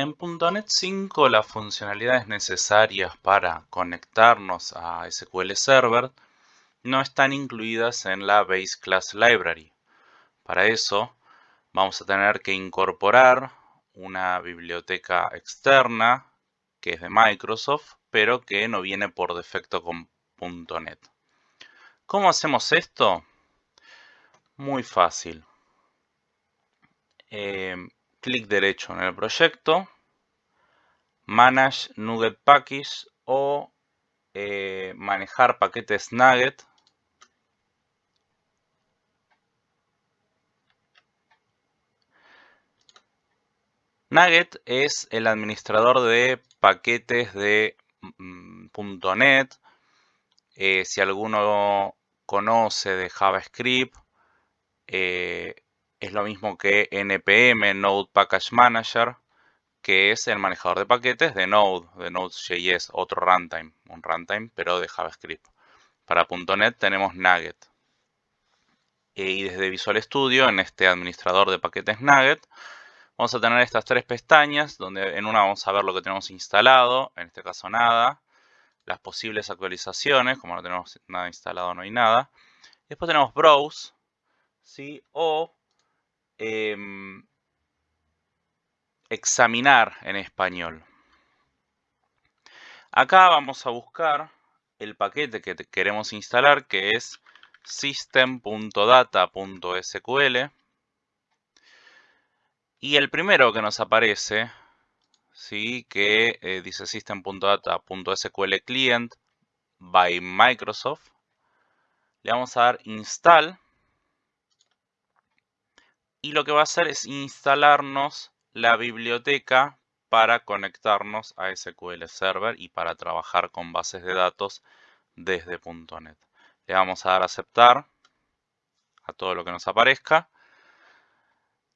En .NET 5 las funcionalidades necesarias para conectarnos a SQL Server no están incluidas en la Base Class Library. Para eso vamos a tener que incorporar una biblioteca externa que es de Microsoft, pero que no viene por defecto con .NET. ¿Cómo hacemos esto? Muy fácil. Eh, clic derecho en el proyecto, Manage Nugget Package o eh, manejar paquetes Nugget. Nugget es el administrador de paquetes de mm, .NET. Eh, si alguno conoce de JavaScript, eh, es lo mismo que NPM, Node Package Manager, que es el manejador de paquetes de Node, de Node.js, otro runtime, un runtime pero de JavaScript. Para .NET tenemos Nugget. Y desde Visual Studio, en este administrador de paquetes Nugget, vamos a tener estas tres pestañas, donde en una vamos a ver lo que tenemos instalado, en este caso nada, las posibles actualizaciones, como no tenemos nada instalado no hay nada. Después tenemos Browse, ¿sí? o Em, examinar en español. Acá vamos a buscar el paquete que queremos instalar que es system.data.sql y el primero que nos aparece ¿sí? que eh, dice system.data.sql client by Microsoft le vamos a dar install y lo que va a hacer es instalarnos la biblioteca para conectarnos a SQL Server y para trabajar con bases de datos desde .NET. Le vamos a dar a aceptar a todo lo que nos aparezca.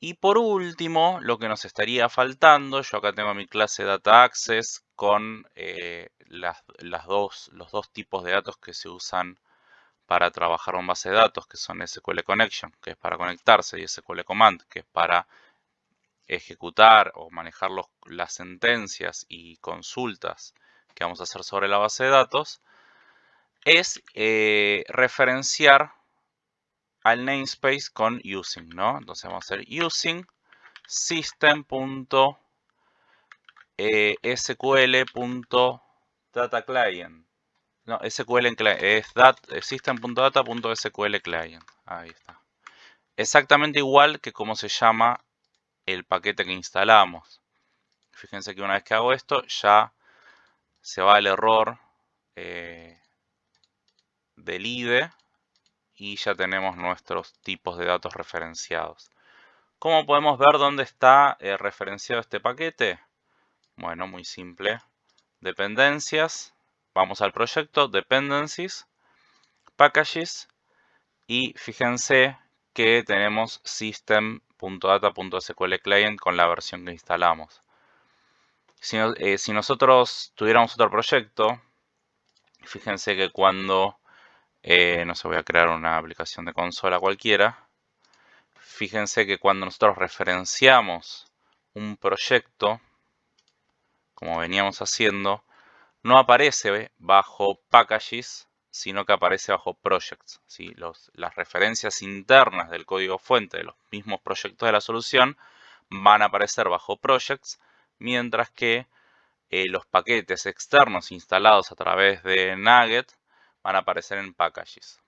Y por último, lo que nos estaría faltando, yo acá tengo mi clase Data Access con eh, las, dos, los dos tipos de datos que se usan para trabajar con base de datos, que son SQL Connection, que es para conectarse, y SQL Command, que es para ejecutar o manejar las sentencias y consultas que vamos a hacer sobre la base de datos, es eh, referenciar al namespace con using, ¿no? Entonces vamos a hacer using system.sql.dataclient no, SQL en client. Es system.data.sql client. Ahí está. Exactamente igual que como se llama el paquete que instalamos. Fíjense que una vez que hago esto, ya se va el error eh, del IDE y ya tenemos nuestros tipos de datos referenciados. ¿Cómo podemos ver dónde está eh, referenciado este paquete? Bueno, muy simple. Dependencias Vamos al proyecto, Dependencies, Packages y fíjense que tenemos system.data.sql client con la versión que instalamos. Si, eh, nosotros tuviéramos otro proyecto, fíjense que cuando, eh, no sé, voy a crear una aplicación de consola cualquiera, fíjense que cuando nosotros referenciamos un proyecto, como veníamos haciendo, no aparece bajo packages, sino que aparece bajo projects. ¿sí? las referencias internas del código fuente de los mismos proyectos de la solución van a aparecer bajo projects, mientras que eh, los paquetes externos instalados a través de Nugget van a aparecer en packages.